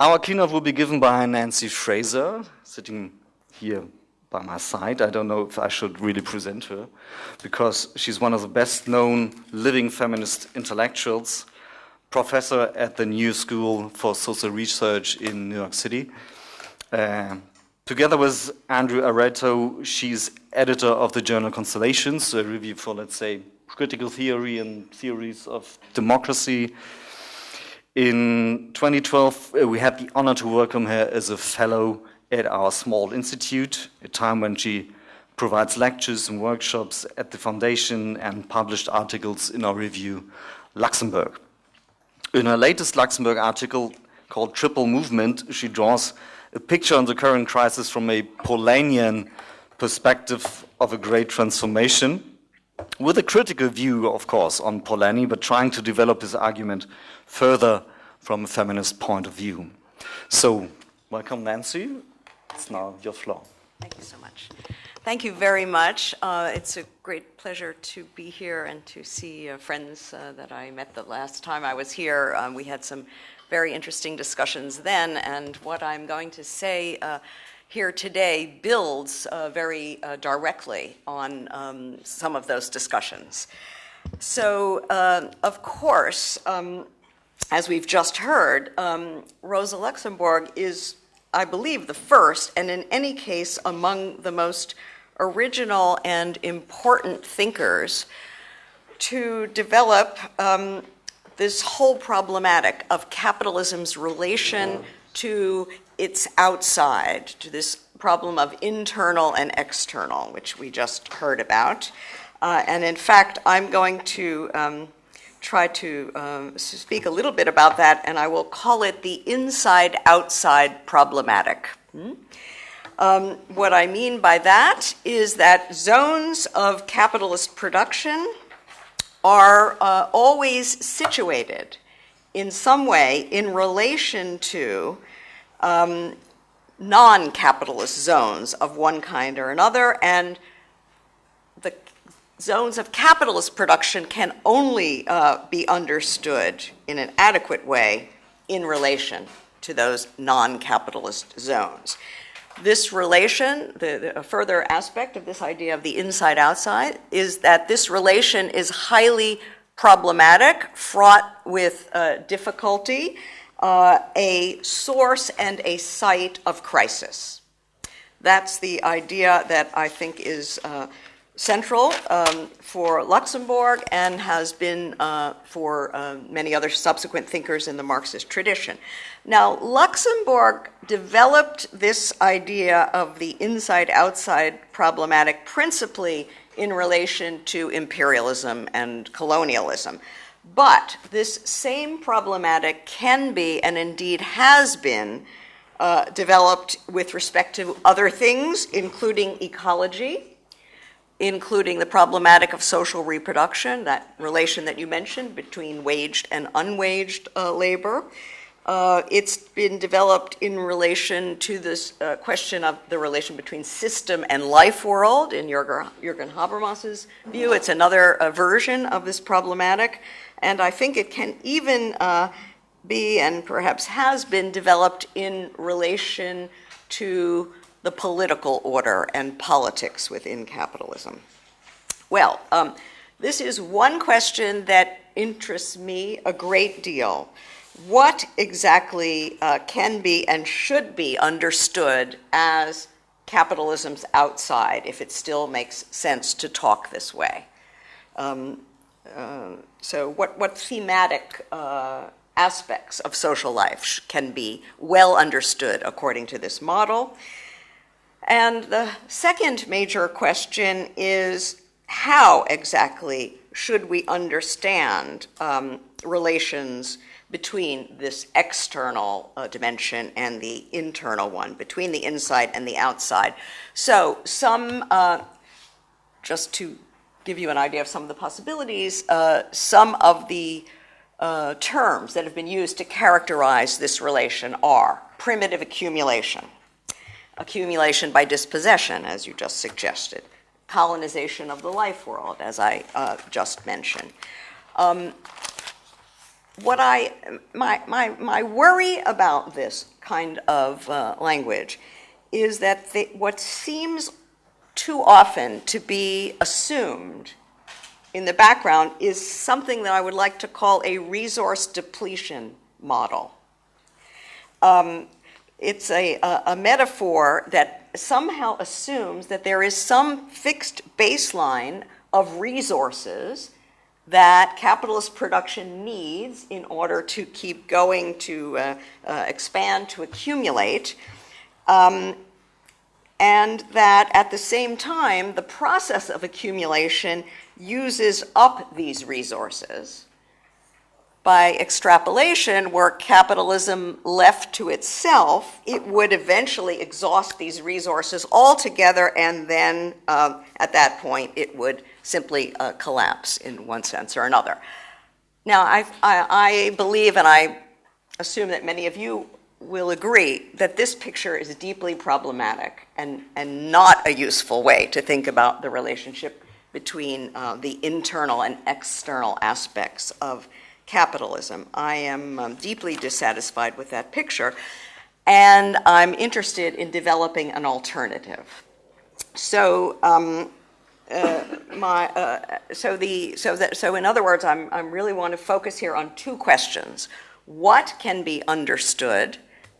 Our keynote will be given by Nancy Fraser, sitting here by my side. I don't know if I should really present her, because she's one of the best known living feminist intellectuals, professor at the New School for Social Research in New York City. Uh, together with Andrew Arato, she's editor of the journal Constellations, a review for, let's say, critical theory and theories of democracy. In 2012, uh, we had the honor to welcome her as a fellow at our small institute, a time when she provides lectures and workshops at the foundation and published articles in our review, Luxemburg. In her latest Luxemburg article called Triple Movement, she draws a picture on the current crisis from a Polanyian perspective of a great transformation, with a critical view, of course, on Polanyi, but trying to develop his argument further from a feminist point of view. So, welcome, Nancy. It's now your floor. Thank you so much. Thank you very much. Uh, it's a great pleasure to be here and to see uh, friends uh, that I met the last time I was here. Um, we had some very interesting discussions then, and what I'm going to say uh, here today builds uh, very uh, directly on um, some of those discussions. So, of course, um, as we've just heard, um, Rosa Luxemburg is I believe, the first, and in any case, among the most original and important thinkers to develop um, this whole problematic of capitalism's relation to its outside, to this problem of internal and external, which we just heard about. Uh, and in fact, I'm going to um, try to um, speak a little bit about that, and I will call it the inside outside problematic. Hmm? Um, what I mean by that is that zones of capitalist production are uh, always situated in some way in relation to um, non capitalist zones of one kind or another, and the zones of capitalist production can only uh, be understood in an adequate way in relation to those non-capitalist zones. This relation, the, the, further aspect of this idea of the inside-outside, is that this relation is highly problematic, fraught with uh, difficulty, uh, a source and a site of crisis. That's the idea that I think is uh, central um, for Luxemburg and has been uh, for uh, many other subsequent thinkers in the Marxist tradition. Now, Luxemburg developed this idea of the inside outside problematic principally in relation to imperialism and colonialism. But this same problematic can be, and indeed has been, uh, developed with respect to other things, including ecology, including the problematic of social reproduction, that relation that you mentioned between waged and unwaged uh, labor. Uh, it's been developed in relation to this uh, question of the relation between system and life world in Jürgen, Habermas's view. It's another uh, version of this problematic, and I think it can even uh, be and perhaps has been developed in relation to the political order and politics within capitalism. Well, um, this is one question that interests me a great deal. What exactly uh, can be and should be understood as capitalism's outside, if it still makes sense to talk this way? Um, uh, so, what, what thematic uh, aspects of social life can be well understood according to this model? And the second major question is how exactly should we understand um, relations between this external uh, dimension and the internal one, between the inside and the outside? So, some, uh, just to give you an idea of some of the possibilities, uh, some of the uh, terms that have been used to characterize this relation are primitive accumulation accumulation by dispossession, as you just suggested, colonization of the life world, as I uh, just mentioned. Um, what I, my, my, my worry about this kind of uh, language is that the, what seems too often to be assumed in the background is something that I would like to call a resource depletion model. Um, it's a, a, a, metaphor that somehow assumes that there is some fixed baseline of resources that capitalist production needs in order to keep going, to uh, uh, expand, to accumulate. Um, and that at the same time, the process of accumulation uses up these resources. By extrapolation, were capitalism left to itself, it would eventually exhaust these resources altogether, and then uh, at that point, it would simply uh, collapse in one sense or another. Now, I, I, I believe, and I assume that many of you will agree, that this picture is deeply problematic and, and not a useful way to think about the relationship between uh, the internal and external aspects of capitalism. I am um, deeply dissatisfied with that picture, and I'm interested in developing an alternative. So, um, uh, my, uh, so the so that so in other words, I'm I'm really want to focus here on two questions: what can be understood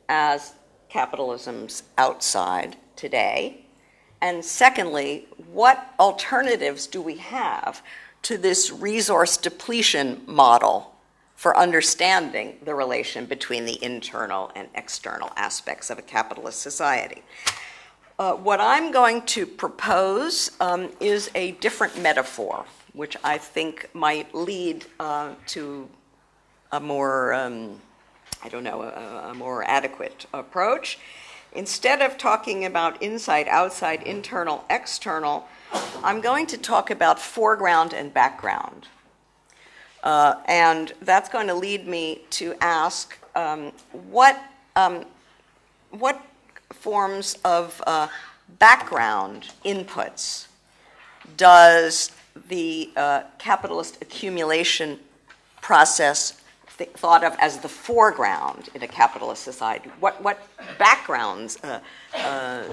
as capitalism's outside today, and secondly, what alternatives do we have to this resource depletion model for understanding the relation between the internal and external aspects of a capitalist society? Uh, what I'm going to propose um, is a different metaphor, which I think might lead uh, to a more, um, I don't know, a, a, more adequate approach. Instead of talking about inside, outside, internal, external, I'm going to talk about foreground and background. Uh, and that's going to lead me to ask um, what, um, what forms of uh, background inputs does the uh, capitalist accumulation process th- thought of as the foreground in a capitalist society? What, what backgrounds, uh, uh, uh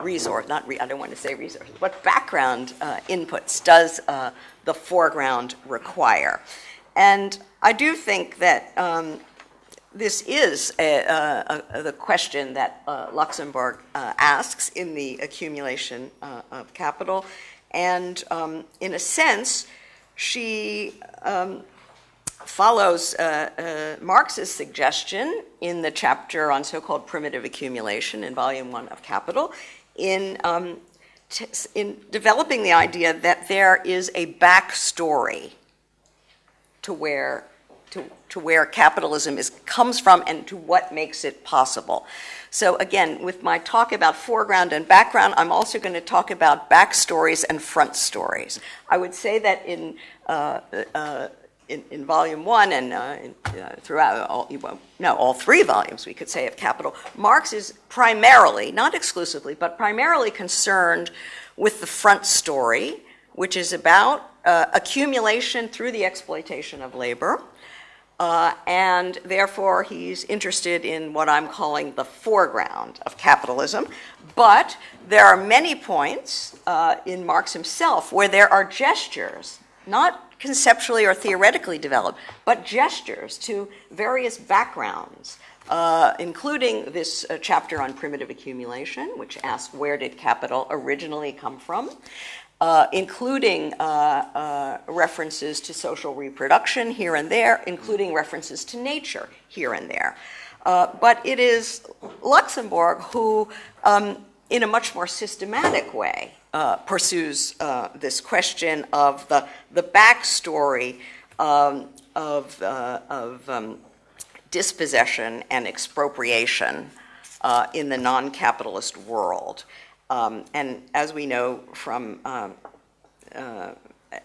resource, not re- I don't want to say resources, what background uh, inputs does uh, the foreground require? And I do think that um, this is a, a, a, the question that uh, Luxemburg uh, asks in the accumulation uh, of capital. And um, in a sense, she um, follows uh, uh, Marx's suggestion in the chapter on so called primitive accumulation in volume one of Capital, in, um, in developing the idea that there is a backstory to where to, to where capitalism is, comes from and to what makes it possible. So again, with my talk about foreground and background, I'm also going to talk about backstories and front stories. I would say that in uh, uh, in, in, volume one and uh, in, uh, throughout all, well, no, all three volumes, we could say, of Capital, Marx is primarily, not exclusively, but primarily concerned with the front story, which is about uh, accumulation through the exploitation of labor, uh, and therefore, he's interested in what I'm calling the foreground of capitalism. But there are many points uh, in Marx himself where there are gestures, not conceptually or theoretically developed, but gestures to various backgrounds, uh, including this uh, chapter on primitive accumulation, which asks where did capital originally come from, uh, including uh, uh, references to social reproduction here and there, including references to nature here and there. Uh, but it is Luxemburg who, um, in a much more systematic way, uh, pursues uh, this question of the, the backstory um, of, of um, dispossession and expropriation in the non capitalist world. Um, and as we know from, um, uh,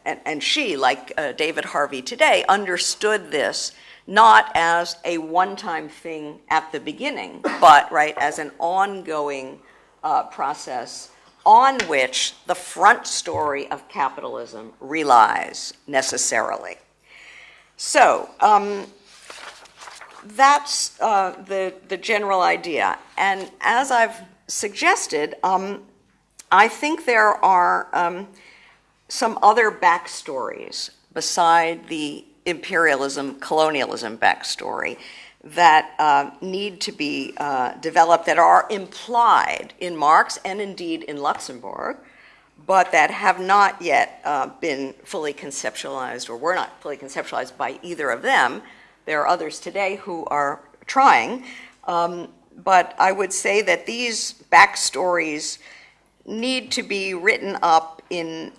and, and, she, like uh, David Harvey today, understood this not as a one time thing at the beginning, but, right, as an ongoing uh, process on which the front story of capitalism relies necessarily. So, um, that's uh, the, the general idea. And as I've suggested, um, I think there are um, some other backstories beside the imperialism, colonialism backstory that uh, need to be uh, developed that are implied in Marx and indeed in Luxemburg, but that have not yet uh, been fully conceptualized or were not fully conceptualized by either of them. There are others today who are trying, um, but I would say that these backstories need to be written up in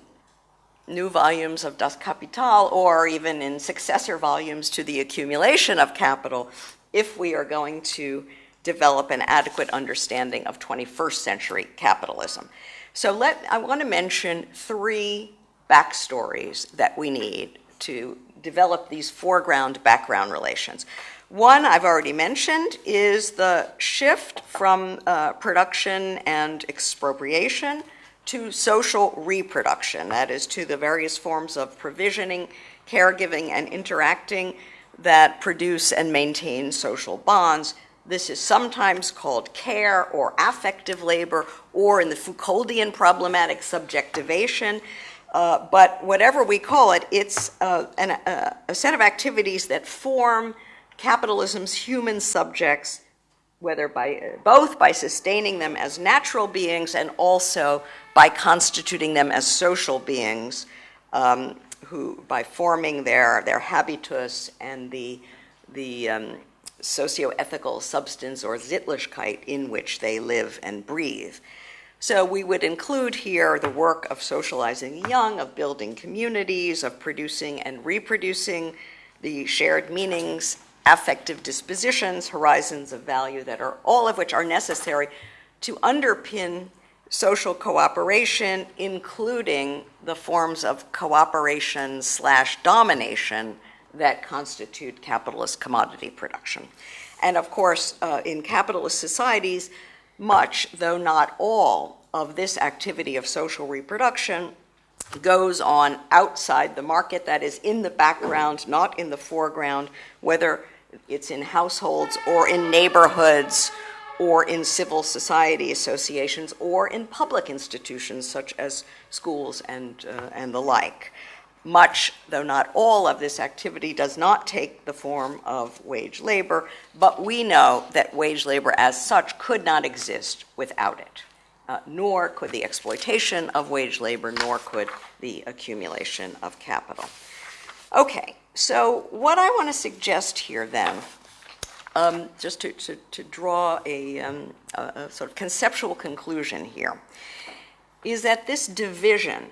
new volumes of Das Kapital or even in successor volumes to the accumulation of capital if we are going to develop an adequate understanding of 21st century capitalism. So let, I want to mention three backstories that we need to develop these foreground background relations. One I've already mentioned is the shift from uh, production and expropriation to social reproduction, that is, to the various forms of provisioning, caregiving, and interacting that produce and maintain social bonds. This is sometimes called care or affective labor, or in the Foucauldian problematic, subjectivation. Uh, but whatever we call it, it's uh, an, uh, a set of activities that form capitalism's human subjects whether by both by sustaining them as natural beings and also by constituting them as social beings um, who by forming their their habitus and the the um, socio-ethical substance or Sittlichkeit in which they live and breathe. So we would include here the work of socializing young, of building communities, of producing and reproducing the shared meanings affective dispositions, horizons of value that are all of which are necessary to underpin social cooperation, including the forms of cooperation slash domination that constitute capitalist commodity production. And of course, uh, in capitalist societies, much, though not all, of this activity of social reproduction goes on outside the market, that is, in the background, not in the foreground, whether it's in households or in neighborhoods or in civil society associations or in public institutions such as schools and, uh, and the like. Much, though not all, of this activity does not take the form of wage labor, but we know that wage labor as such could not exist without it. Uh, nor could the exploitation of wage labor, nor could the accumulation of capital. Okay, so what I want to suggest here then, um, just to, to, to, draw a, um, a, a sort of conceptual conclusion here, is that this division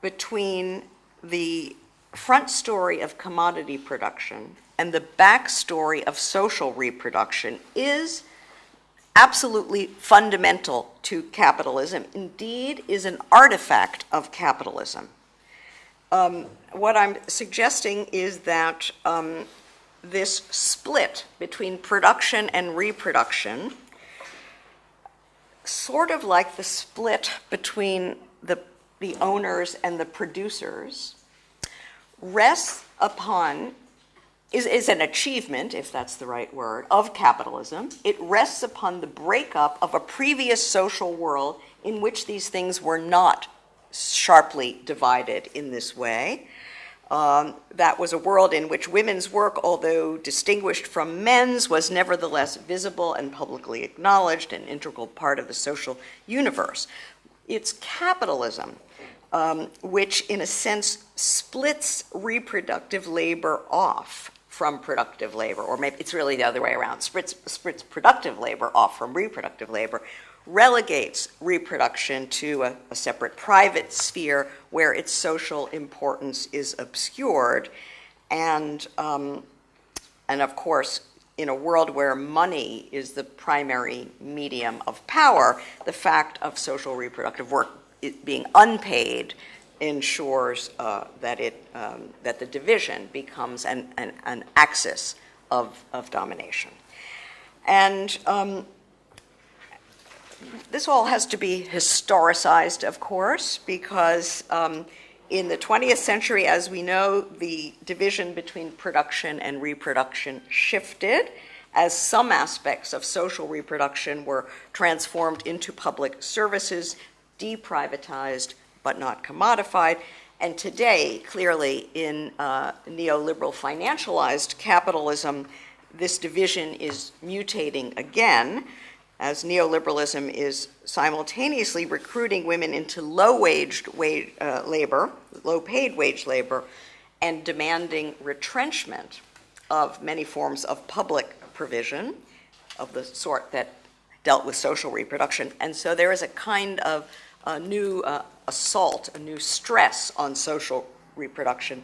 between the front story of commodity production and the back story of social reproduction is absolutely fundamental to capitalism, indeed is an artifact of capitalism. Um, what I'm suggesting is that um, this split between production and reproduction, sort of like the split between the, the owners and the producers, rests upon, is, is an achievement, if that's the right word, of capitalism. It rests upon the breakup of a previous social world in which these things were not sharply divided in this way. Um, that was a world in which women's work, although distinguished from men's, was nevertheless visible and publicly acknowledged, an integral part of the social universe. It's capitalism, um, which in a sense splits reproductive labor off from productive labor, or maybe it's really the other way around, splits, splits productive labor off from reproductive labor, relegates reproduction to a, a, separate private sphere where its social importance is obscured. And, um, and of course, in a world where money is the primary medium of power, the fact of social reproductive work being unpaid ensures uh, that, it, um, that the division becomes an, an, an axis of, of domination. And um, this all has to be historicized, of course, because um, in the 20th century, as we know, the division between production and reproduction shifted as some aspects of social reproduction were transformed into public services, deprivatized but not commodified. And today, clearly, in uh, neoliberal financialized capitalism, this division is mutating again as neoliberalism is simultaneously recruiting women into low-waged wage, uh, labor, low-paid wage labor, and demanding retrenchment of many forms of public provision of the sort that dealt with social reproduction. And so there is a kind of a new uh, assault, a new stress on social reproduction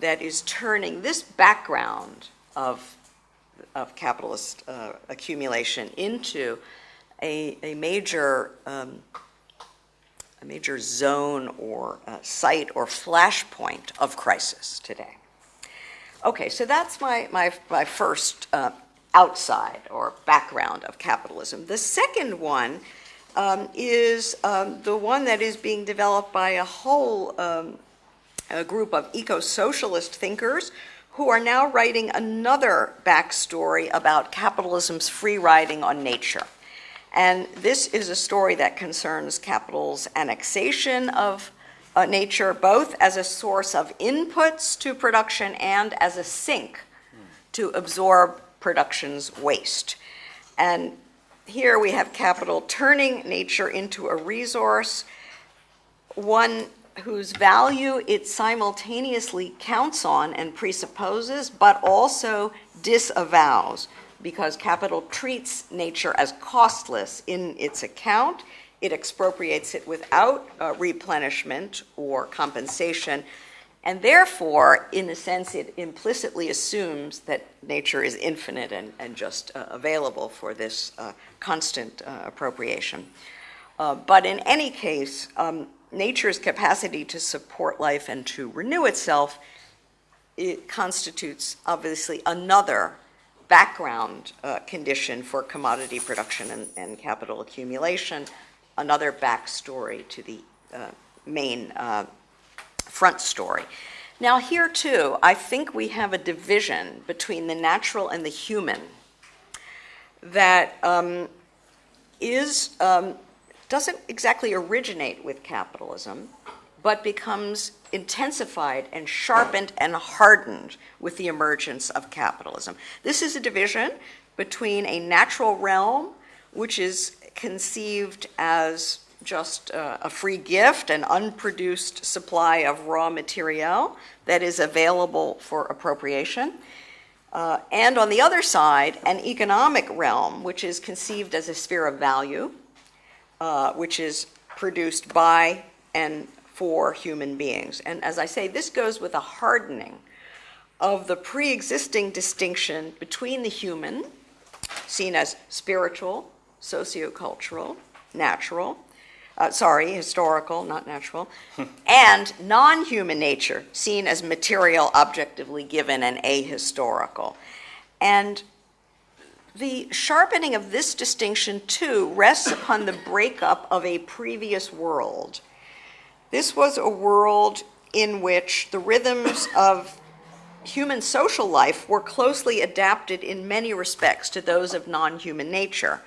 that is turning this background of of capitalist uh, accumulation into a, a major um, a major zone or uh, site or flashpoint of crisis today. Okay, so that's my, my, my first uh, outside or background of capitalism. The second one um, is um, the one that is being developed by a whole um, a group of eco-socialist thinkers who are now writing another backstory about capitalism's free riding on nature. And this is a story that concerns capital's annexation of uh, nature, both as a source of inputs to production and as a sink to absorb production's waste. And here we have capital turning nature into a resource, one whose value it simultaneously counts on and presupposes, but also disavows, because capital treats nature as costless in its account. It expropriates it without uh, replenishment or compensation, and therefore, in a sense, it implicitly assumes that nature is infinite and, and just uh, available for this uh, constant uh, appropriation. Uh, but in any case, um, nature's capacity to support life and to renew itself, it constitutes obviously another background uh, condition for commodity production and, and, capital accumulation, another backstory to the uh, main front story. Now, here too, I think we have a division between the natural and the human that um, is um, doesn't exactly originate with capitalism, but becomes intensified and sharpened and hardened with the emergence of capitalism. This is a division between a natural realm, which is conceived as just uh, a free gift, an unproduced supply of raw material that is available for appropriation. Uh, and on the other side, an economic realm, which is conceived as a sphere of value, uh, which is produced by and for human beings. And as I say, this goes with a hardening of the pre existing distinction between the human, seen as spiritual, sociocultural, natural, uh, sorry, historical, not natural, and non human nature, seen as material, objectively given, and ahistorical. And the sharpening of this distinction, too, rests upon the breakup of a previous world. This was a world in which the rhythms of human social life were closely adapted in many respects to those of non human nature.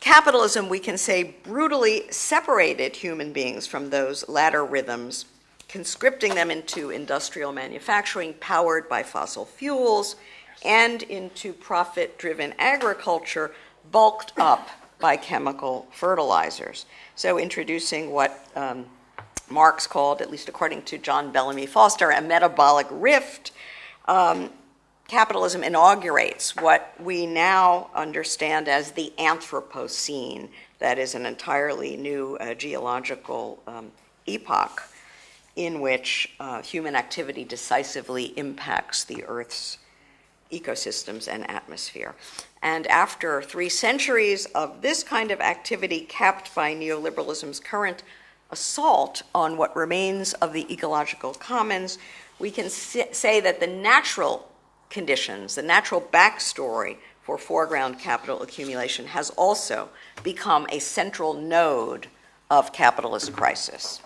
Capitalism, we can say, brutally separated human beings from those latter rhythms, conscripting them into industrial manufacturing powered by fossil fuels and into profit driven agriculture bulked up by chemical fertilizers. So, introducing what um, Marx called, at least according to John Bellamy Foster, a metabolic rift. Um, capitalism inaugurates what we now understand as the Anthropocene, that is an entirely new uh, geological um, epoch in which uh, human activity decisively impacts the Earth's ecosystems and atmosphere. And after three centuries of this kind of activity capped by neoliberalism's current assault on what remains of the ecological commons, we can say that the natural conditions, the natural backstory for foreground capital accumulation has also become a central node of capitalist crisis.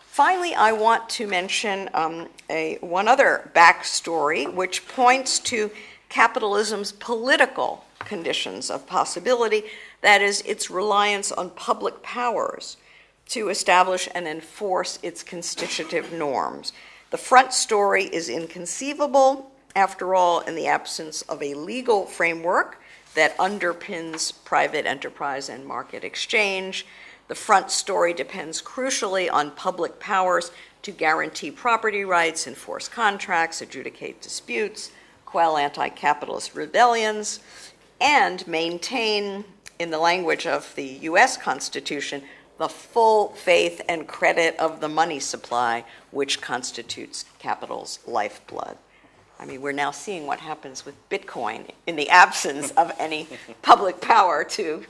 Finally, I want to mention um, a, one other backstory which points to capitalism's political conditions of possibility, that is, its reliance on public powers to establish and enforce its constitutive norms. The front story is inconceivable, after all, in the absence of a legal framework that underpins private enterprise and market exchange. The front story depends crucially on public powers to guarantee property rights, enforce contracts, adjudicate disputes, quell anti capitalist rebellions, and maintain, in the language of the US Constitution, the full faith and credit of the money supply, which constitutes capital's lifeblood. I mean, we're now seeing what happens with Bitcoin in the absence of any public power to,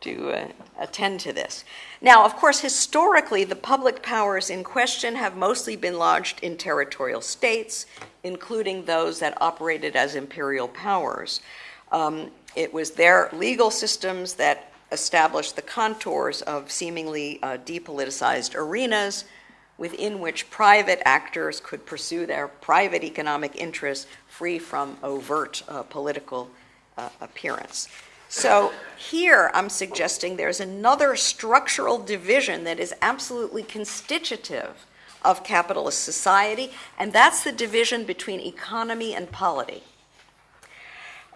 to uh, attend to this. Now, of course, historically, the public powers in question have mostly been lodged in territorial states, including those that operated as imperial powers. Um, it was their legal systems that established the contours of seemingly uh, depoliticized arenas within which private actors could pursue their private economic interests free from overt uh, political uh, appearance. So here I'm suggesting there's another structural division that is absolutely constitutive of capitalist society, and that's the division between economy and polity.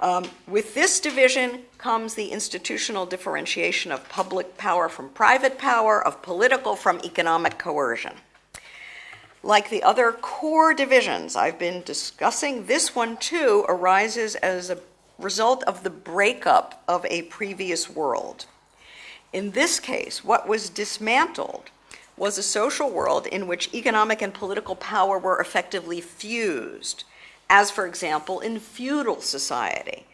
Um, with this division comes the institutional differentiation of public power from private power, of political from economic coercion. Like the other core divisions I've been discussing, this one too arises as a result of the breakup of a previous world. In this case, what was dismantled was a social world in which economic and political power were effectively fused, as, for example, in feudal society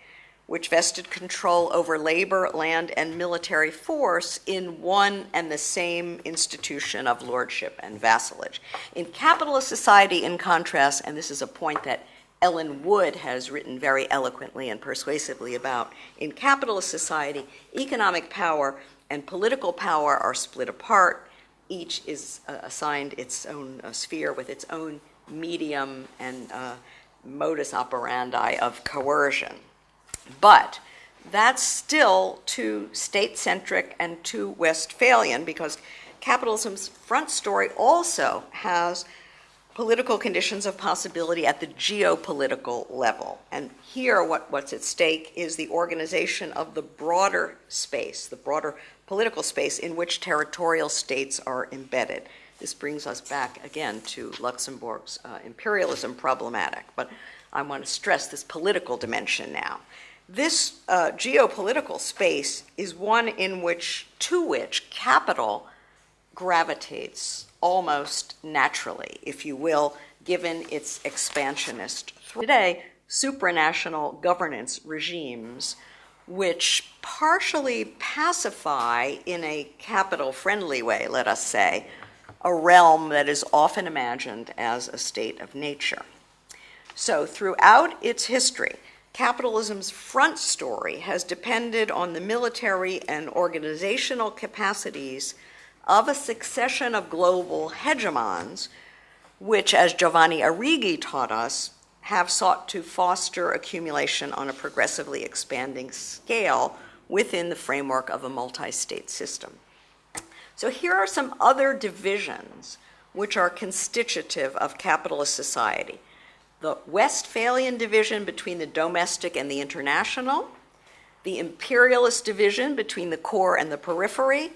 which vested control over labor, land, and military force in one and the same institution of lordship and vassalage. In capitalist society, in contrast, and this is a point that Ellen Wood has written very eloquently and persuasively about, in capitalist society, economic power and political power are split apart. Each is uh, assigned its own uh, sphere with its own medium and uh, modus operandi of coercion. But that's still too state centric and too Westphalian because capitalism's front story also has political conditions of possibility at the geopolitical level. And here, what, what's at stake is the organization of the broader space, the broader political space in which territorial states are embedded. This brings us back again to Luxemburg's uh, imperialism problematic. But I want to stress this political dimension now. This uh, geopolitical space is one in which, to which capital gravitates almost naturally, if you will, given its expansionist. Today, supranational governance regimes, which partially pacify, in a capital friendly way, let us say, a realm that is often imagined as a state of nature. So, throughout its history, capitalism's front story has depended on the military and organizational capacities of a succession of global hegemons, which, as Giovanni Arrighi taught us, have sought to foster accumulation on a progressively expanding scale within the framework of a multi state system. So, here are some other divisions which are constitutive of capitalist society the Westphalian division between the domestic and the international, the imperialist division between the core and the periphery,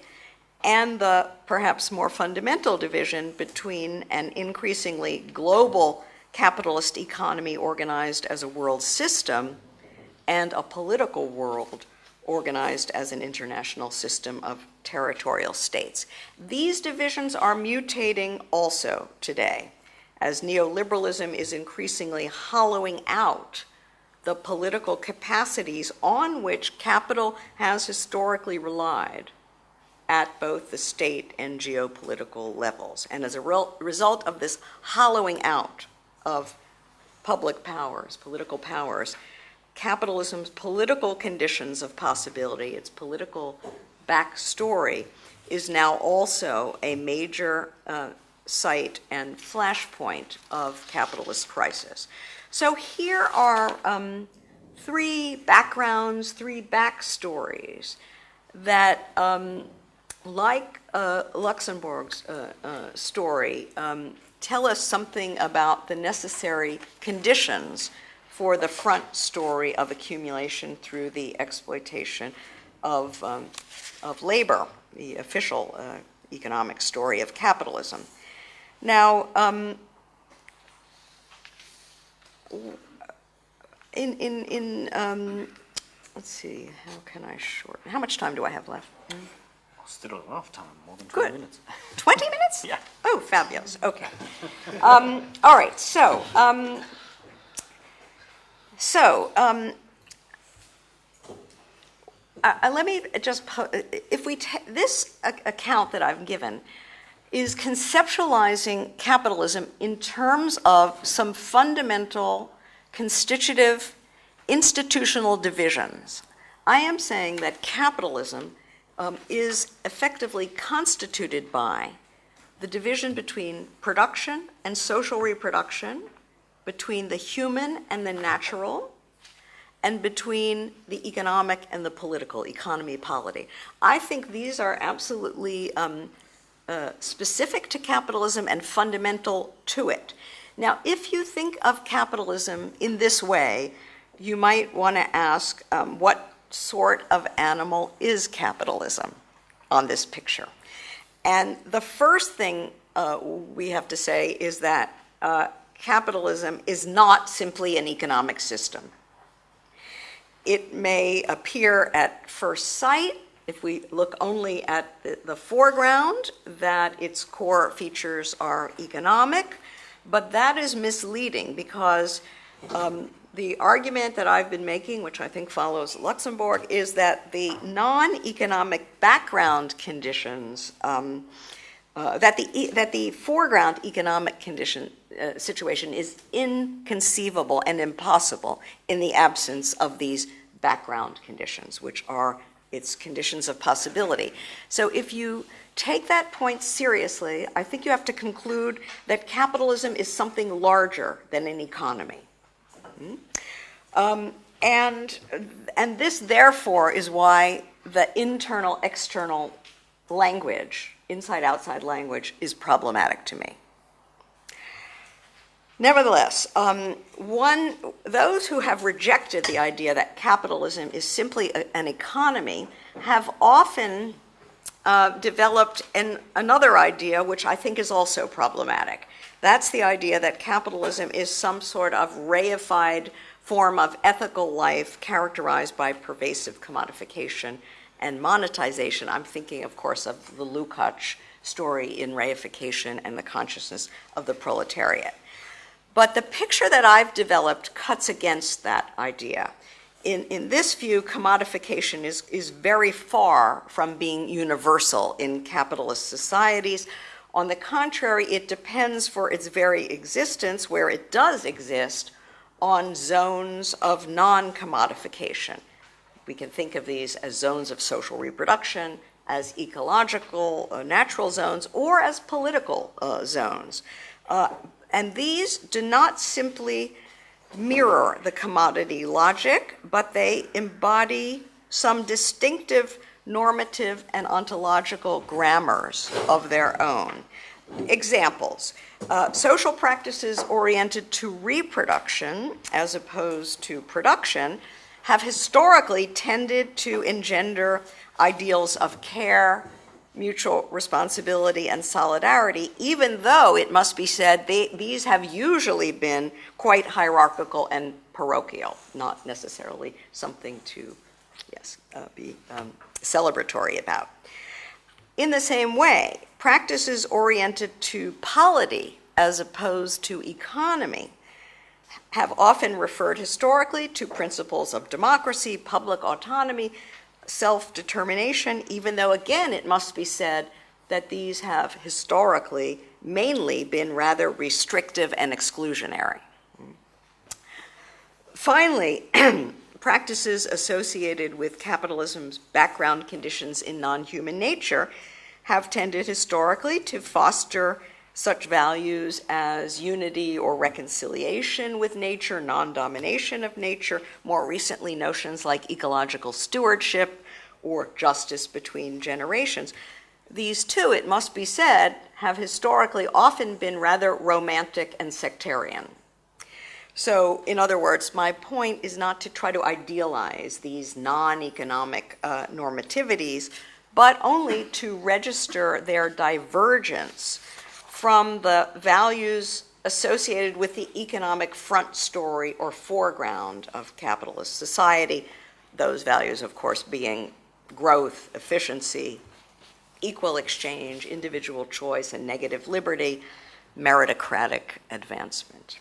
and the perhaps more fundamental division between an increasingly global capitalist economy organized as a world system and a political world organized as an international system of territorial states. These divisions are mutating also today as neoliberalism is increasingly hollowing out the political capacities on which capital has historically relied at both the state and geopolitical levels. And as a re- result of this hollowing out of public powers, political powers, capitalism's political conditions of possibility, its political backstory is now also a major uh, site and flashpoint of capitalist crisis. So here are um, three backgrounds, three backstories that, um, like uh, Luxemburg's uh, uh, story, um, tell us something about the necessary conditions for the front story of accumulation through the exploitation of, um, of labor, the official uh, economic story of capitalism. Now, um, in, in, in um, let's see, how can I shorten? How much time do I have left? Still enough time, more than 20 Good. minutes. 20 minutes? Yeah. Oh, fabulous. Okay. Um, all right. So, um, so um, uh, uh, let me just if we this account that I've given is conceptualizing capitalism in terms of some fundamental constitutive institutional divisions. I am saying that capitalism um, is effectively constituted by the division between production and social reproduction, between the human and the natural, and between the economic and the political, economy, polity. I think these are absolutely um, uh, specific to capitalism and fundamental to it. Now, if you think of capitalism in this way, you might want to ask um, what sort of animal is capitalism on this picture? And the first thing uh, we have to say is that uh, capitalism is not simply an economic system. It may appear at first sight, if we look only at the, the foreground, that its core features are economic, but that is misleading because um, the argument that I've been making, which I think follows Luxemburg, is that the non economic background conditions, um, uh, that, the, that the foreground economic condition uh, situation is inconceivable and impossible in the absence of these background conditions, which are its conditions of possibility. So if you take that point seriously, I think you have to conclude that capitalism is something larger than an economy. Hmm? Um, and, and this, therefore, is why the internal external language, inside outside language, is problematic to me. Nevertheless, um, one, those who have rejected the idea that capitalism is simply a, an economy have often uh, developed an, another idea, which I think is also problematic. That's the idea that capitalism is some sort of reified form of ethical life characterized by pervasive commodification and monetization. I'm thinking, of course, of the Lukács story in reification and the consciousness of the proletariat. But the picture that I've developed cuts against that idea. In, in this view, commodification is, is very far from being universal in capitalist societies. On the contrary, it depends for its very existence, where it does exist, on zones of non commodification. We can think of these as zones of social reproduction, as ecological, uh, natural zones, or as political uh, zones. Uh, and these do not simply mirror the commodity logic, but they embody some distinctive normative and ontological grammars of their own. Examples uh, social practices oriented to reproduction as opposed to production have historically tended to engender ideals of care, mutual responsibility and solidarity, even though it must be said they, these have usually been quite hierarchical and parochial, not necessarily something to, yes, uh, be um, celebratory about. In the same way, practices oriented to polity as opposed to economy have often referred historically to principles of democracy, public autonomy, self determination, even though, again, it must be said that these have historically mainly been rather restrictive and exclusionary. Finally, practices associated with capitalism's background conditions in non human nature have tended historically to foster such values as unity or reconciliation with nature, non domination of nature, more recently, notions like ecological stewardship or justice between generations. These two, it must be said, have historically often been rather romantic and sectarian. So, in other words, my point is not to try to idealize these non economic uh, normativities, but only to register their divergence from the values associated with the economic front story or foreground of capitalist society. Those values, of course, being growth, efficiency, equal exchange, individual choice, and negative liberty, meritocratic advancement.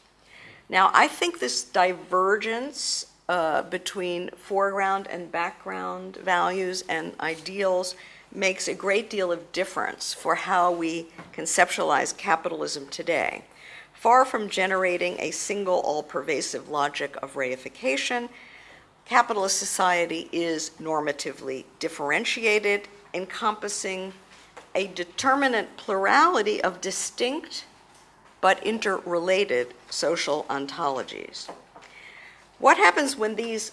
Now, I think this divergence uh, between foreground and background values and ideals makes a great deal of difference for how we conceptualize capitalism today. Far from generating a single all pervasive logic of reification, capitalist society is normatively differentiated, encompassing a determinate plurality of distinct but interrelated social ontologies. What happens when these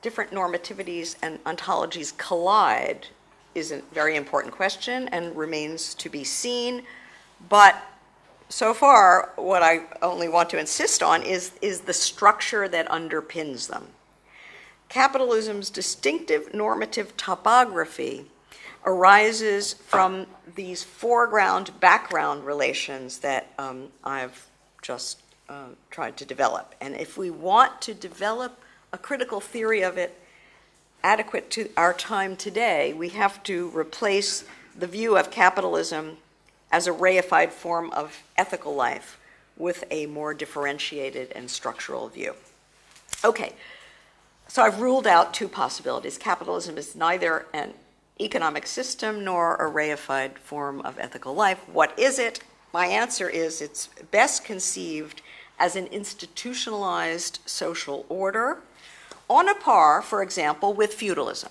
different normativities and ontologies collide is a very important question and remains to be seen. But so far, what I only want to insist on is, is the structure that underpins them. Capitalism's distinctive normative topography arises from these foreground background relations that um, I've just uh, tried to develop. And if we want to develop a critical theory of it, adequate to our time today, we have to replace the view of capitalism as a reified form of ethical life with a more differentiated and structural view. Okay, so I've ruled out two possibilities. Capitalism is neither an economic system nor a reified form of ethical life. What is it? My answer is it's best conceived as an institutionalized social order on a par, for example, with feudalism.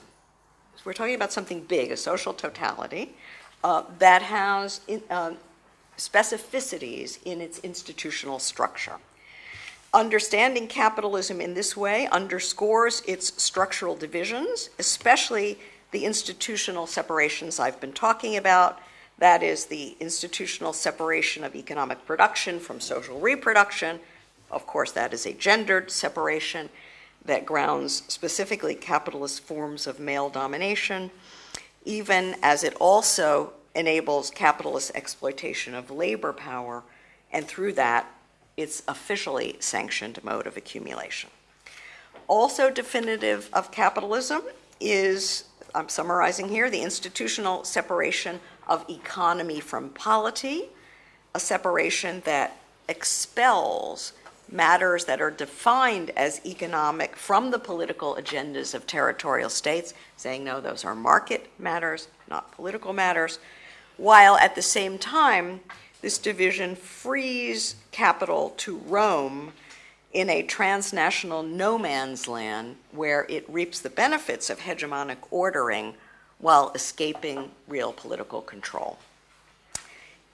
So we're talking about something big, a social totality, uh, that has in, uh, specificities in its institutional structure. Understanding capitalism in this way underscores its structural divisions, especially the institutional separations I've been talking about. That is the institutional separation of economic production from social reproduction. Of course, that is a gendered separation that grounds specifically capitalist forms of male domination, even as it also enables capitalist exploitation of labor power, and through that, its officially sanctioned mode of accumulation. Also definitive of capitalism is, I'm summarizing here, the institutional separation of economy from polity, a separation that expels matters that are defined as economic from the political agendas of territorial states, saying, no, those are market matters, not political matters, while at the same time, this division frees capital to roam in a transnational no man's land where it reaps the benefits of hegemonic ordering while escaping real political control.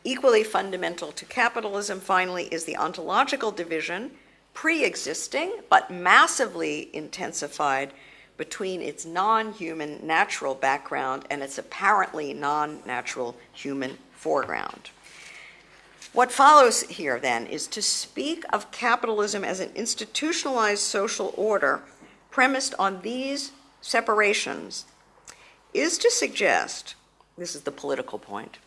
Equally fundamental to capitalism, finally, is the ontological division, pre existing but massively intensified between its non human natural background and its apparently non natural human foreground. What follows here, then, is to speak of capitalism as an institutionalized social order premised on these separations is to suggest this is the political point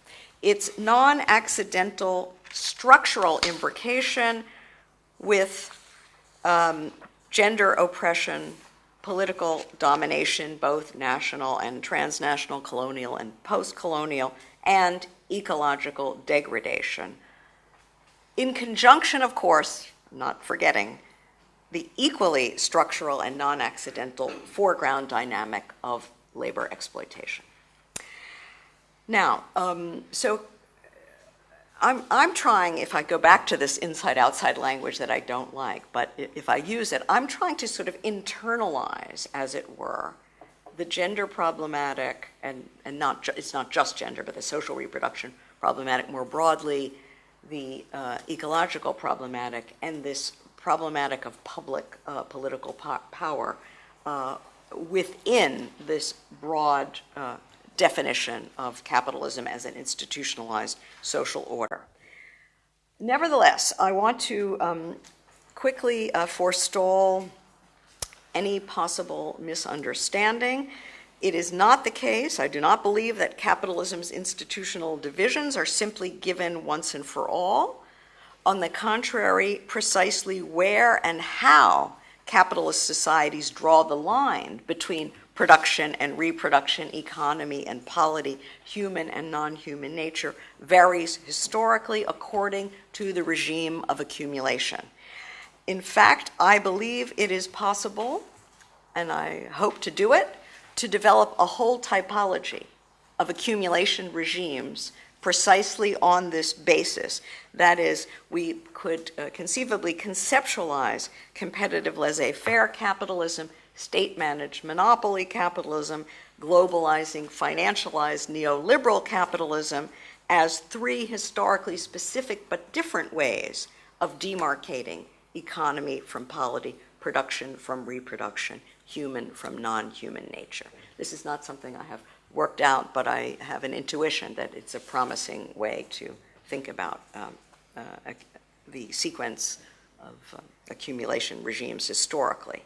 its non accidental structural imbrication with um, gender oppression, political domination, both national and transnational, colonial and post colonial, and ecological degradation. In conjunction, of course, not forgetting the equally structural and non accidental foreground dynamic of labor exploitation. Now, um, so I'm, I'm trying, if I go back to this inside outside language that I don't like, but if I use it, I'm trying to sort of internalize, as it were, the gender problematic, and, and not it's not just gender, but the social reproduction problematic more broadly, the uh, ecological problematic, and this problematic of public uh, political po- power uh, within this broad uh, definition of capitalism as an institutionalized social order. Nevertheless, I want to um, quickly uh, forestall any possible misunderstanding. It is not the case, I do not believe that capitalism's institutional divisions are simply given once and for all. On the contrary, precisely where and how capitalist societies draw the line between production and reproduction, economy and polity, human and non human nature, varies historically according to the regime of accumulation. In fact, I believe it is possible, and I hope to do it, to develop a whole typology of accumulation regimes precisely on this basis. That is, we could uh, conceivably conceptualize competitive laissez faire capitalism, state managed monopoly capitalism, globalizing, financialized neoliberal capitalism as three historically specific but different ways of demarcating economy from polity, production from reproduction, human from non human nature. This is not something I have worked out, but I have an intuition that it's a promising way to think about um, uh, the sequence of uh, accumulation regimes historically.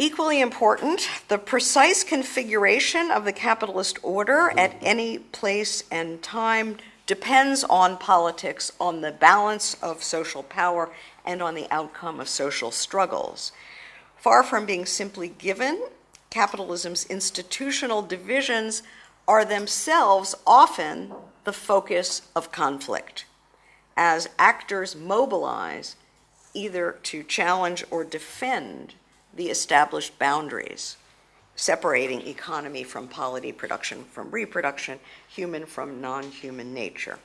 Equally important, the precise configuration of the capitalist order at any place and time depends on politics, on the balance of social power, and on the outcome of social struggles. Far from being simply given, capitalism's institutional divisions are themselves often the focus of conflict as actors mobilize either to challenge or defend the established boundaries separating economy from polity, production from reproduction, human from non human nature.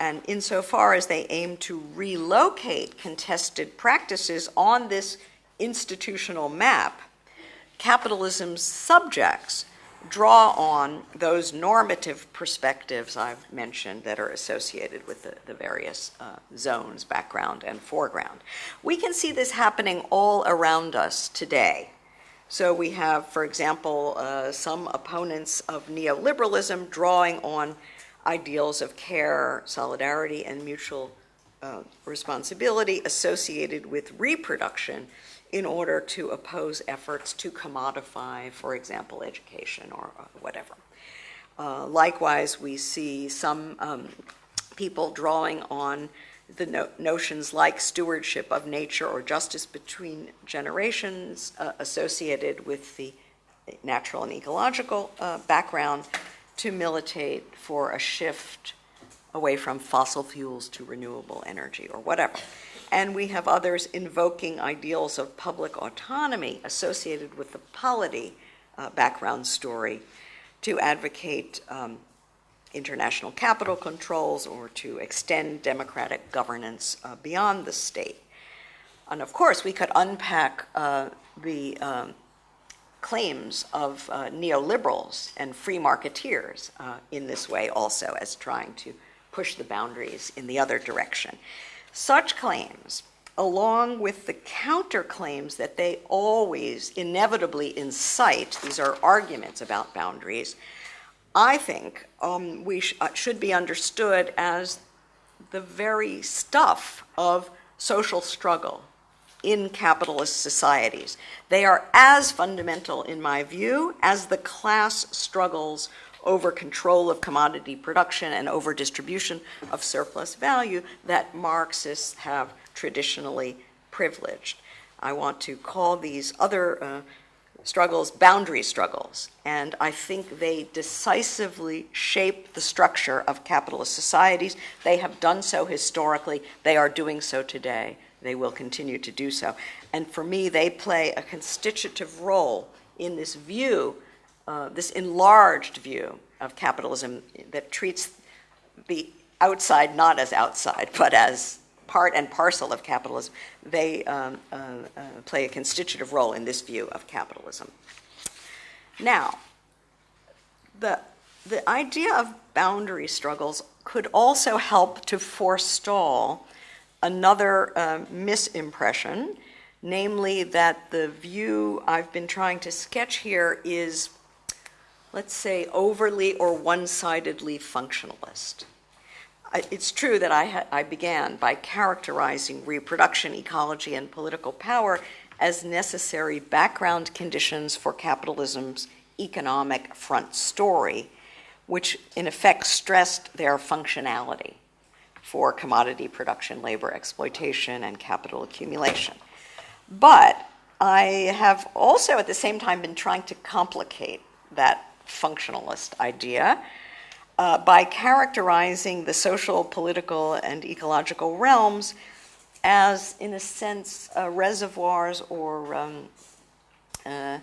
And insofar as they aim to relocate contested practices on this institutional map, capitalism's subjects draw on those normative perspectives I've mentioned that are associated with the, the various uh, zones, background and foreground. We can see this happening all around us today. So we have, for example, uh, some opponents of neoliberalism drawing on ideals of care, solidarity, and mutual uh, responsibility associated with reproduction in order to oppose efforts to commodify, for example, education or, or whatever. Uh, likewise, we see some um, people drawing on the no- notions like stewardship of nature or justice between generations uh, associated with the natural and ecological uh, background to militate for a shift away from fossil fuels to renewable energy or whatever and we have others invoking ideals of public autonomy associated with the polity uh, background story to advocate um, international capital controls or to extend democratic governance uh, beyond the state. And of course, we could unpack uh, the um, claims of uh, neoliberals and free marketeers uh, in this way also as trying to push the boundaries in the other direction. Such claims, along with the counterclaims that they always inevitably incite, these are arguments about boundaries, I think um, we sh- uh, should be understood as the very stuff of social struggle in capitalist societies. They are as fundamental, in my view, as the class struggles over control of commodity production and over distribution of surplus value that Marxists have traditionally privileged. I want to call these other uh, struggles boundary struggles, and I think they decisively shape the structure of capitalist societies. They have done so historically, they are doing so today, they will continue to do so. And for me, they play a constitutive role in this view uh, this enlarged view of capitalism that treats the outside not as outside, but as part and parcel of capitalism, they um, uh, uh, play a constitutive role in this view of capitalism. Now, the, the idea of boundary struggles could also help to forestall another uh, misimpression, namely that the view I've been trying to sketch here is, let's say, overly or one sidedly functionalist. It's true that I, I began by characterizing reproduction, ecology, and political power as necessary background conditions for capitalism's economic front story, which in effect stressed their functionality for commodity production, labor exploitation, and capital accumulation. But I have also at the same time been trying to complicate that functionalist idea uh, by characterizing the social, political, and ecological realms as, in a sense, uh, reservoirs or um, uh,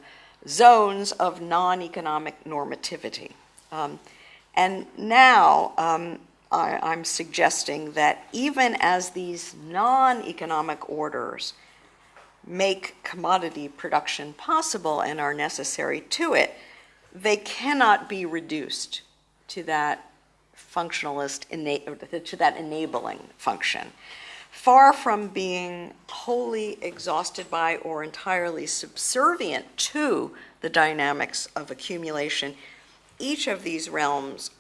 zones of non economic normativity. Um, and now um, I, am suggesting that even as these non economic orders make commodity production possible and are necessary to it, they cannot be reduced to that functionalist, to that enabling function. Far from being wholly exhausted by or entirely subservient to the dynamics of accumulation, each of these realms,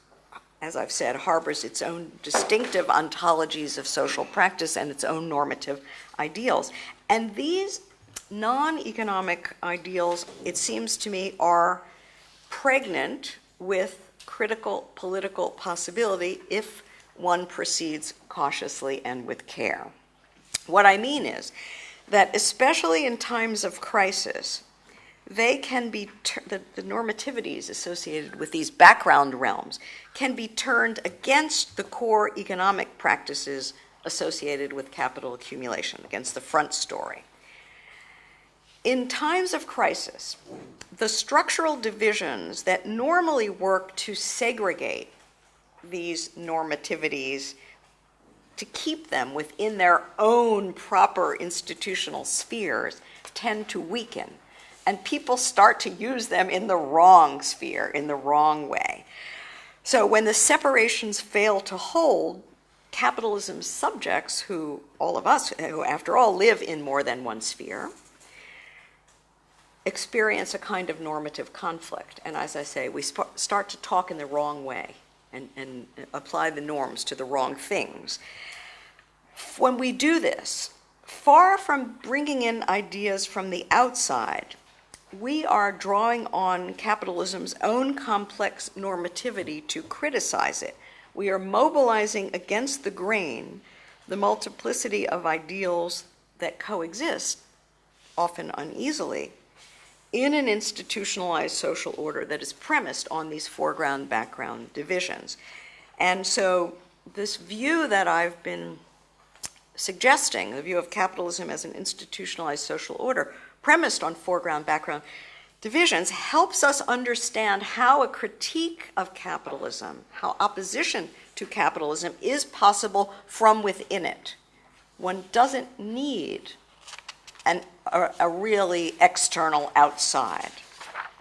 as I've said, harbors its own distinctive ontologies of social practice and its own normative ideals. And these non economic ideals, it seems to me, are pregnant with critical political possibility if one proceeds cautiously and with care. What I mean is that, especially in times of crisis, they can be the, the, normativities associated with these background realms can be turned against the core economic practices associated with capital accumulation, against the front story. In times of crisis, the structural divisions that normally work to segregate these normativities to keep them within their own proper institutional spheres tend to weaken. And people start to use them in the wrong sphere, in the wrong way. So when the separations fail to hold, capitalism's subjects, who all of us, who after all live in more than one sphere, experience a kind of normative conflict. And as I say, we start to talk in the wrong way and, and apply the norms to the wrong things. When we do this, far from bringing in ideas from the outside, we are drawing on capitalism's own complex normativity to criticize it. We are mobilizing against the grain the multiplicity of ideals that coexist, often uneasily, in an institutionalized social order that is premised on these foreground background divisions. And so, this view that I've been suggesting, the view of capitalism as an institutionalized social order, premised on foreground background divisions, helps us understand how a critique of capitalism, how opposition to capitalism is possible from within it. One doesn't need an, a, a really external outside.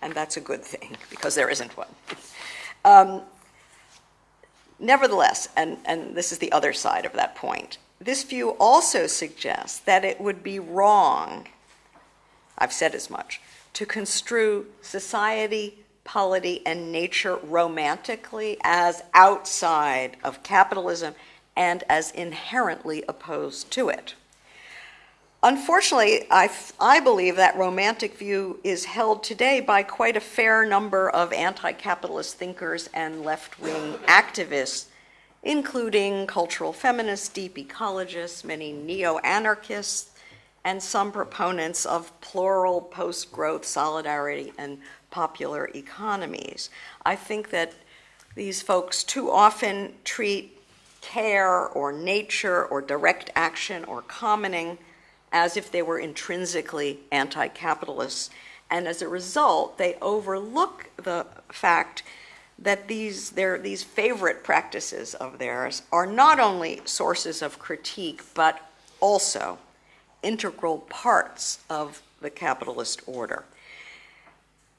And that's a good thing because there isn't one. Um, nevertheless, and, and this is the other side of that point, this view also suggests that it would be wrong, I've said as much, to construe society, polity, and nature romantically as outside of capitalism and as inherently opposed to it. Unfortunately, I, I believe that romantic view is held today by quite a fair number of anti capitalist thinkers and left wing activists, including cultural feminists, deep ecologists, many neo anarchists, and some proponents of plural post growth solidarity and popular economies. I think that these folks too often treat care or nature or direct action or commoning as if they were intrinsically anti capitalist. And as a result, they overlook the fact that these, their, these favorite practices of theirs are not only sources of critique, but also integral parts of the capitalist order.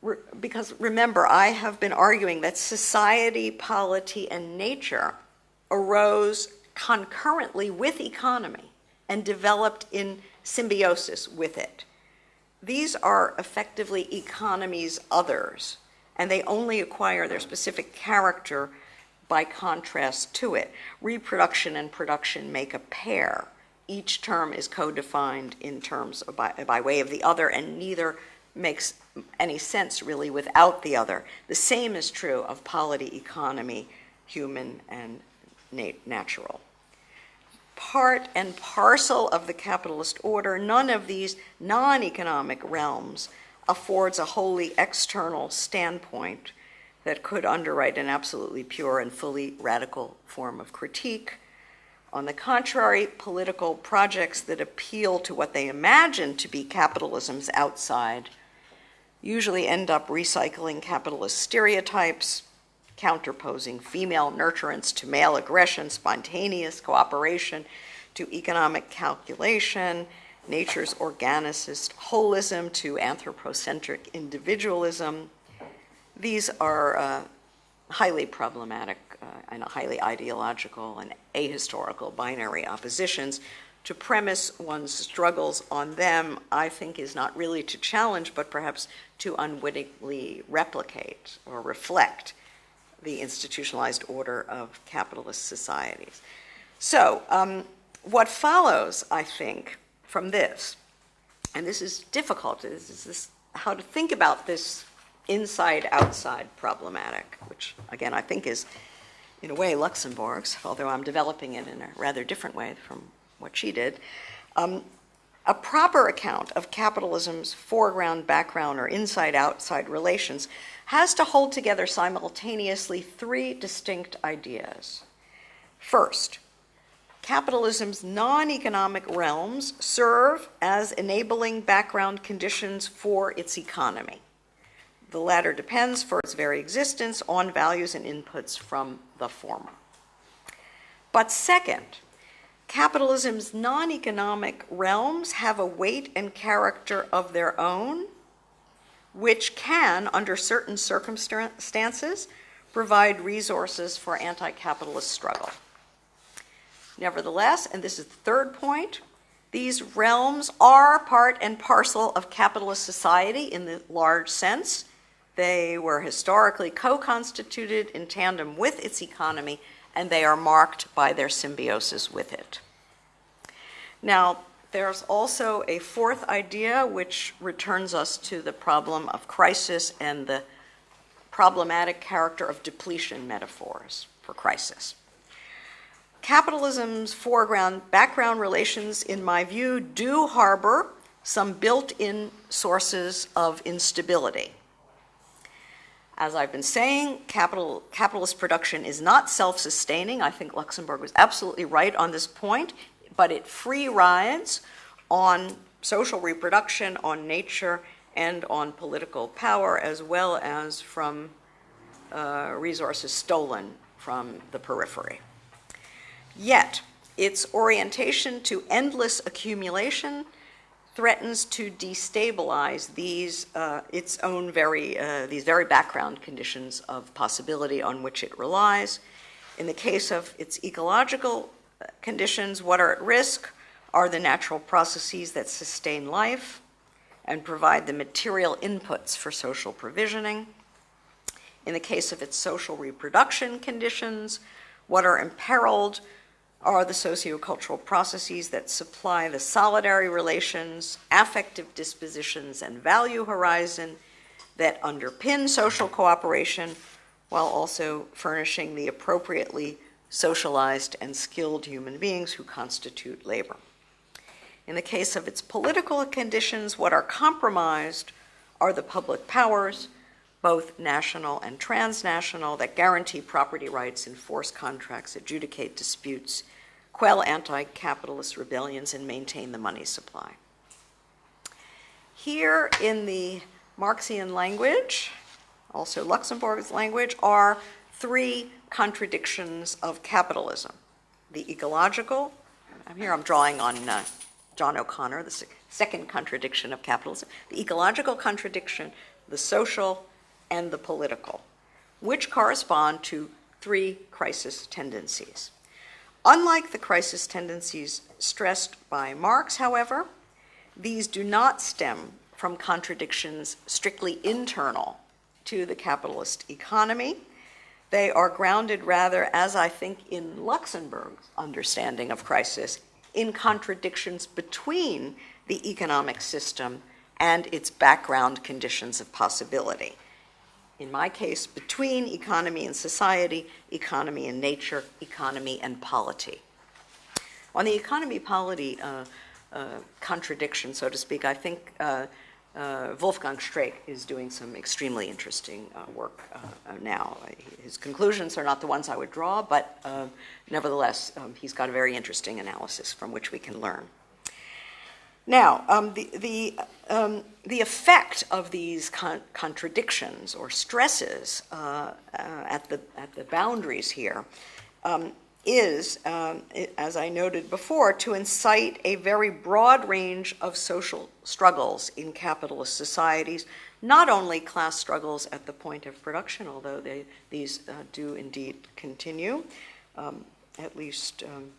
Re- because remember, I have been arguing that society, polity, and nature arose concurrently with economy and developed in symbiosis with it. These are effectively economy's others and they only acquire their specific character by contrast to it. Reproduction and production make a pair. Each term is co-defined in terms of by, by way of the other, and neither makes any sense really without the other. The same is true of polity, economy, human, and nat- natural. Part and parcel of the capitalist order, none of these non economic realms affords a wholly external standpoint that could underwrite an absolutely pure and fully radical form of critique. On the contrary, political projects that appeal to what they imagine to be capitalism's outside usually end up recycling capitalist stereotypes, counterposing female nurturance to male aggression, spontaneous cooperation to economic calculation, nature's organicist holism to anthropocentric individualism. These are uh, highly problematic uh, and highly ideological and ahistorical binary oppositions. To premise one's struggles on them, I think, is not really to challenge, but perhaps to unwittingly replicate or reflect the institutionalized order of capitalist societies. So, um, what follows, I think, from this. And this is difficult. This is this, how to think about this inside outside problematic, which again I think is in a way Luxemburg's, although I'm developing it in a rather different way from what she did. Um, a proper account of capitalism's foreground, background, or inside outside relations has to hold together simultaneously three distinct ideas. First, capitalism's non economic realms serve as enabling background conditions for its economy. The latter depends for its very existence on values and inputs from the former. But second, capitalism's non economic realms have a weight and character of their own, which can, under certain circumstances, provide resources for anti capitalist struggle. Nevertheless, and this is the third point, these realms are part and parcel of capitalist society in the large sense. They were historically co constituted in tandem with its economy, and they are marked by their symbiosis with it. Now, there's also a fourth idea which returns us to the problem of crisis and the problematic character of depletion metaphors for crisis. Capitalism's foreground background relations, in my view, do harbor some built in sources of instability. As I've been saying, capital, capitalist production is not self sustaining. I think Luxemburg was absolutely right on this point, but it free rides on social reproduction, on nature, and on political power, as well as from uh, resources stolen from the periphery. Yet, its orientation to endless accumulation threatens to destabilize these uh, its own very uh, these very background conditions of possibility on which it relies. In the case of its ecological conditions, what are at risk are the natural processes that sustain life and provide the material inputs for social provisioning. In the case of its social reproduction conditions, what are imperiled are the sociocultural processes that supply the solidary relations, affective dispositions, and value horizon that underpin social cooperation while also furnishing the appropriately socialized and skilled human beings who constitute labor. In the case of its political conditions, what are compromised are the public powers, both national and transnational, that guarantee property rights, enforce contracts, adjudicate disputes, quell anti capitalist rebellions, and maintain the money supply. Here in the Marxian language, also Luxemburg's language, are three contradictions of capitalism. The ecological, I'm here, I'm drawing on uh, John O'Connor, the second contradiction of capitalism, the ecological contradiction, the social, and the political, which correspond to three crisis tendencies. Unlike the crisis tendencies stressed by Marx, however, these do not stem from contradictions strictly internal to the capitalist economy. They are grounded rather, as I think in Luxemburg's understanding of crisis, in contradictions between the economic system and its background conditions of possibility. In my case, between economy and society, economy and nature, economy and polity. On the economy polity uh, uh, contradiction, so to speak, I think uh, uh, Wolfgang Streeck is doing some extremely interesting uh, work uh, uh, now. His conclusions are not the ones I would draw, but uh, nevertheless, um, he's got a very interesting analysis from which we can learn. Now, um, the, the, um, the effect of these con contradictions or stresses at, the, at the boundaries here um, is, um, as I noted before, to incite a very broad range of social struggles in capitalist societies, not only class struggles at the point of production, although they, these uh, do indeed continue, um, at least um,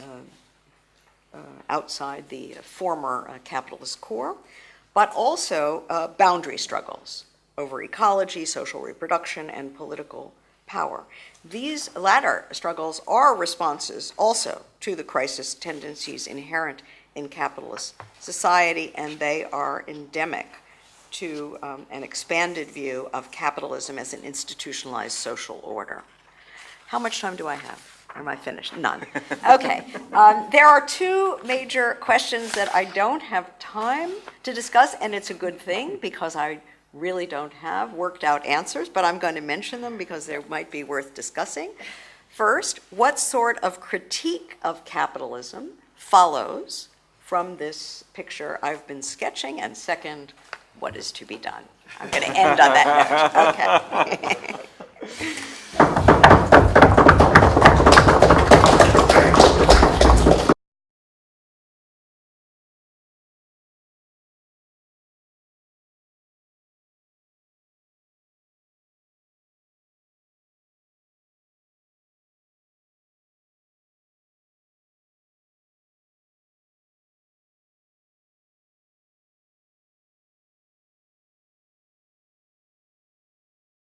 uh, uh, outside the former uh, capitalist core, but also uh, boundary struggles over ecology, social reproduction, and political power. These latter struggles are responses also to the crisis tendencies inherent in capitalist society, and they are endemic to um, an expanded view of capitalism as an institutionalized social order. How much time do I have? Am I finished? None. Okay. Um, there are two major questions that I don't have time to discuss, and it's a good thing because I really don't have worked out answers, but I'm going to mention them because they might be worth discussing. First, what sort of critique of capitalism follows from this picture I've been sketching? And second, what is to be done? I'm going to end on that note. Okay.